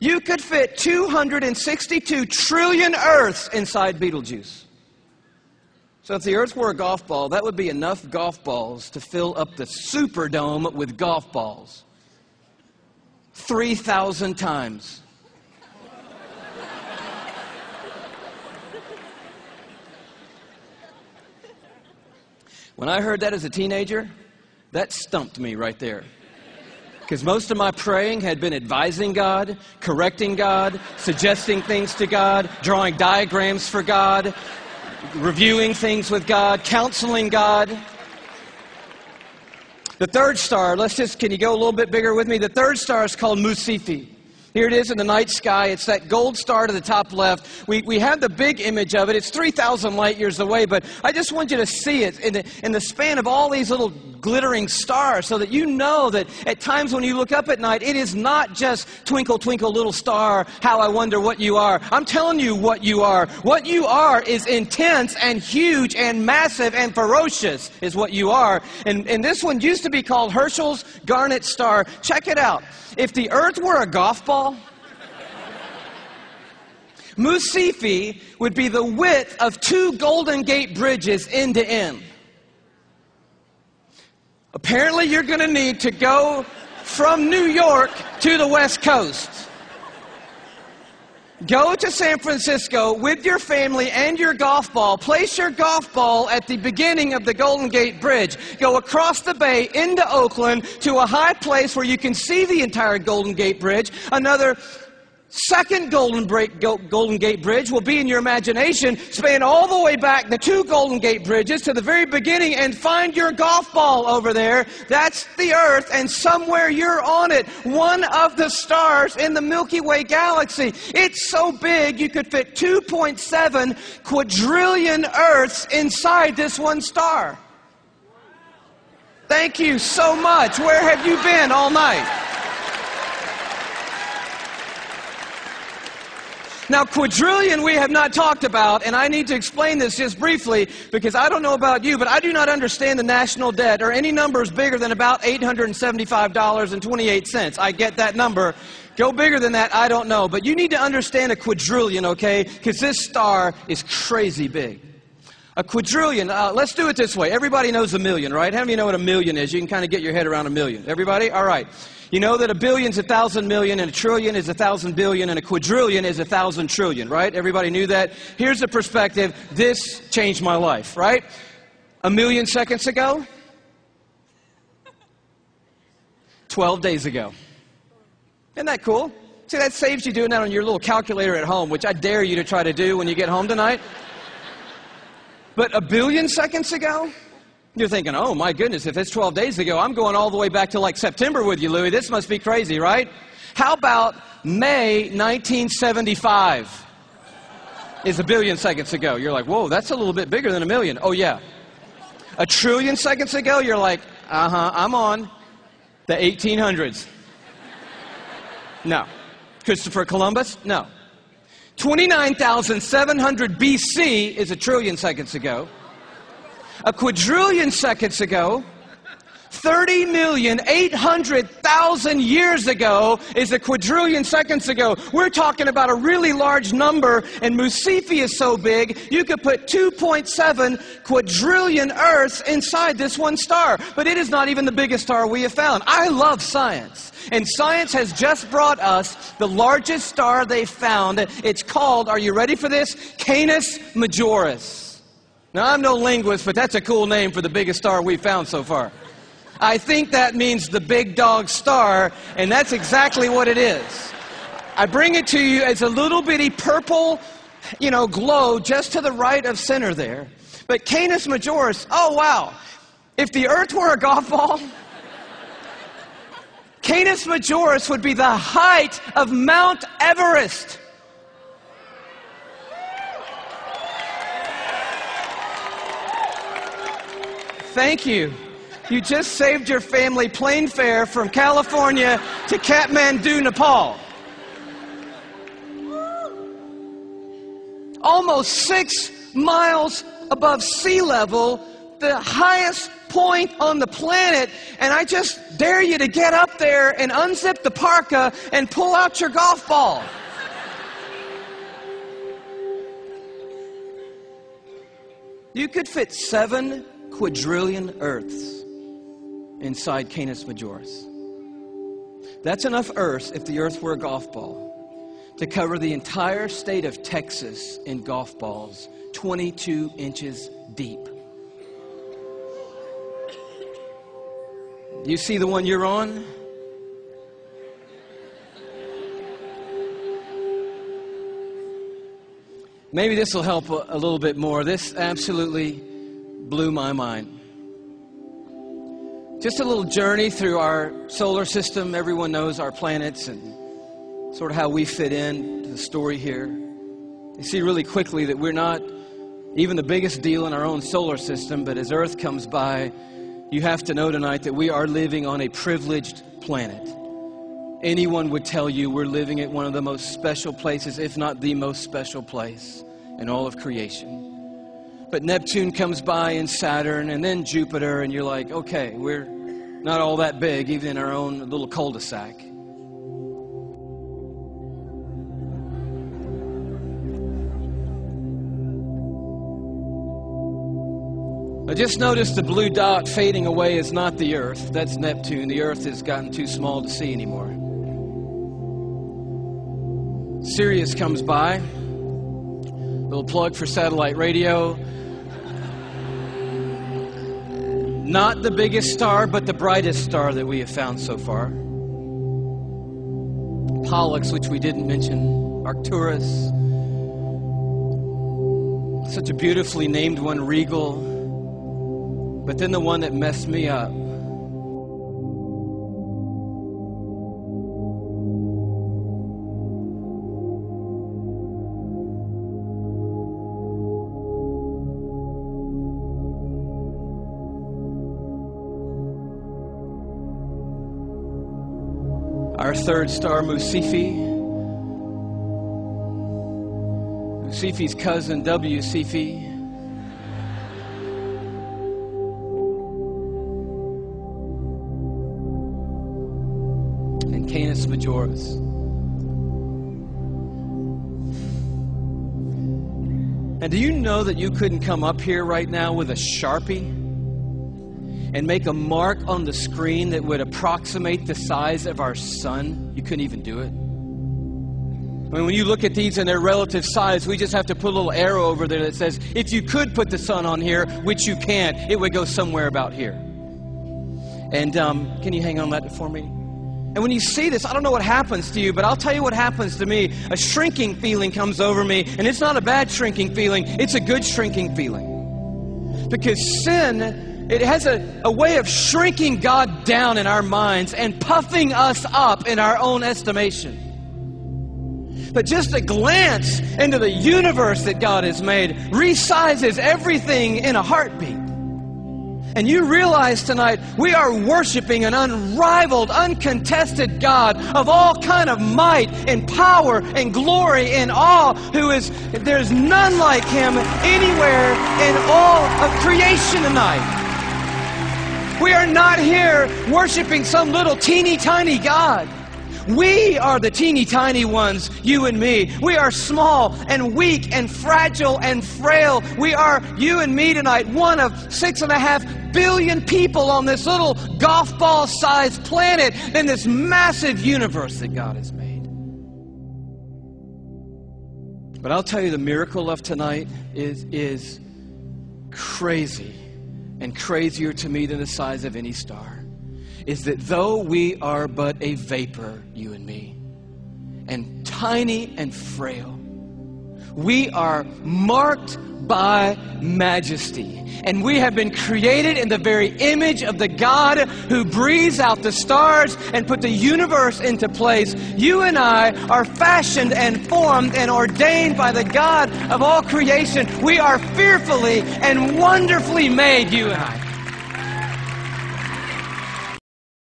You could fit 262 trillion Earths inside Betelgeuse. So if the Earth were a golf ball, that would be enough golf balls to fill up the Superdome with golf balls. 3,000 times. When I heard that as a teenager, that stumped me right there. Because most of my praying had been advising God, correcting God, suggesting things to God, drawing diagrams for God, reviewing things with God, counseling God. The third star, let's just, can you go a little bit bigger with me? The third star is called Mu Cephei. Here it is in the night sky. It's that gold star to the top left. We, we have the big image of it. It's 3,000 light years away, but I just want you to see it in the, in the span of all these little glittering stars so that you know that at times when you look up at night, it is not just twinkle, twinkle, little star, how I wonder what you are. I'm telling you what you are. What you are is intense and huge and massive and ferocious, is what you are. And, and this one used to be called Herschel's Garnet Star. Check it out. If the earth were a golf ball, Mu Cephei would be the width of two Golden Gate bridges end to end. Apparently, you're going to need to go from New York to the West Coast. Go to San Francisco with your family and your golf ball. Place your golf ball at the beginning of the Golden Gate Bridge. Go across the bay into Oakland to a high place where you can see the entire Golden Gate Bridge. Another second Golden, Break, Golden Gate Bridge will be in your imagination. Span all the way back the two Golden Gate Bridges to the very beginning and find your golf ball over there. That's the Earth, and somewhere you're on it. One of the stars in the Milky Way galaxy. It's so big you could fit 2.7 quadrillion Earths inside this one star. Thank you so much. Where have you been all night? Now, quadrillion we have not talked about, and I need to explain this just briefly because I don't know about you, but I do not understand the national debt or any numbers bigger than about $875.28. I get that number. Go bigger than that, I don't know. But you need to understand a quadrillion, okay? Because this star is crazy big. A quadrillion, uh, let's do it this way. Everybody knows a million, right? How many know what a million is? You can kind of get your head around a million. Everybody? All right. You know that a billion's a thousand million, and a trillion is a thousand billion, and a quadrillion is a thousand trillion, right? Everybody knew that? Here's the perspective. This changed my life, right? A million seconds ago, 12 days ago. Isn't that cool? See, that saves you doing that on your little calculator at home, which I dare you to try to do when you get home tonight. But a billion seconds ago, you're thinking, oh my goodness, if it's 12 days ago, I'm going all the way back to like September with you, Louis. This must be crazy, right? How about May 1975? Is a billion seconds ago. You're like, whoa, that's a little bit bigger than a million. Oh, yeah. A trillion seconds ago, you're like, uh huh, I'm on. The 1800s. No. Christopher Columbus? No. 29,700 BC is a trillion seconds ago. A quadrillion seconds ago, 30,800,000 years ago is a quadrillion seconds ago. We're talking about a really large number, and Mu Cephei is so big, you could put 2.7 quadrillion Earths inside this one star. But it is not even the biggest star we have found. I love science. And science has just brought us the largest star they found. It's called, are you ready for this? Canis Majoris. Now, I'm no linguist, but that's a cool name for the biggest star we've found so far. I think that means the big dog star, and that's exactly what it is. I bring it to you as a little bitty purple, you know, glow just to the right of center there. But Canis Majoris, oh wow. If the earth were a golf ball, Canis Majoris would be the height of Mount Everest. Thank you. You just saved your family plane fare from California to Kathmandu, Nepal. Almost six miles above sea level, the highest point on the planet, and I just dare you to get up there and unzip the parka and pull out your golf ball. You could fit seven quadrillion Earths inside Canis Majoris. That's enough Earth, if the Earth were a golf ball, to cover the entire state of Texas in golf balls, 22 inches deep. You see the one you're on? Maybe this will help a, a little bit more. This absolutely blew my mind. Just a little journey through our solar system. Everyone knows our planets and sort of how we fit in to the story here. You see really quickly that we're not even the biggest deal in our own solar system, but as Earth comes by, you have to know tonight that we are living on a privileged planet. Anyone would tell you we're living at one of the most special places, if not the most special place in all of creation. But Neptune comes by and Saturn and then Jupiter, and you're like, okay, we're not all that big, even in our own little cul de sac. I just noticed the blue dot fading away is not the Earth. That's Neptune. The Earth has gotten too small to see anymore. Sirius comes by. Little plug for satellite radio. Not the biggest star, but the brightest star that we have found so far. Pollux, which we didn't mention, Arcturus. Such a beautifully named one, Rigel. But then the one that messed me up our third star, Mu Cephei. Musifi's cousin, W. Cephei. And Canis Majoris. And do you know that you couldn't come up here right now with a Sharpie? And make a mark on the screen that would approximate the size of our sun, you couldn't even do it. I mean, when you look at these and their relative size, we just have to put a little arrow over there that says, if you could put the sun on here, which you can't, it would go somewhere about here. And um, can you hang on that for me? And when you see this, I don't know what happens to you, but I'll tell you what happens to me. A shrinking feeling comes over me, and it's not a bad shrinking feeling, it's a good shrinking feeling. Because sin it has a, a way of shrinking God down in our minds and puffing us up in our own estimation. But just a glance into the universe that God has made resizes everything in a heartbeat. And you realize tonight we are worshiping an unrivaled, uncontested God of all kind of might and power and glory and awe who is there's none like him anywhere in all of creation tonight. We are not here worshiping some little teeny tiny God. We are the teeny tiny ones, you and me. We are small and weak and fragile and frail. We are, you and me tonight, one of six and a half billion people on this little golf ball sized planet in this massive universe that God has made. But I'll tell you, the miracle of tonight is, is crazy and crazier to me than the size of any star is that though we are but a vapor, you and me, and tiny and frail, we are marked by majesty. And we have been created in the very image of the God who breathes out the stars and put the universe into place. You and I are fashioned and formed and ordained by the God of all creation. We are fearfully and wonderfully made, you and I.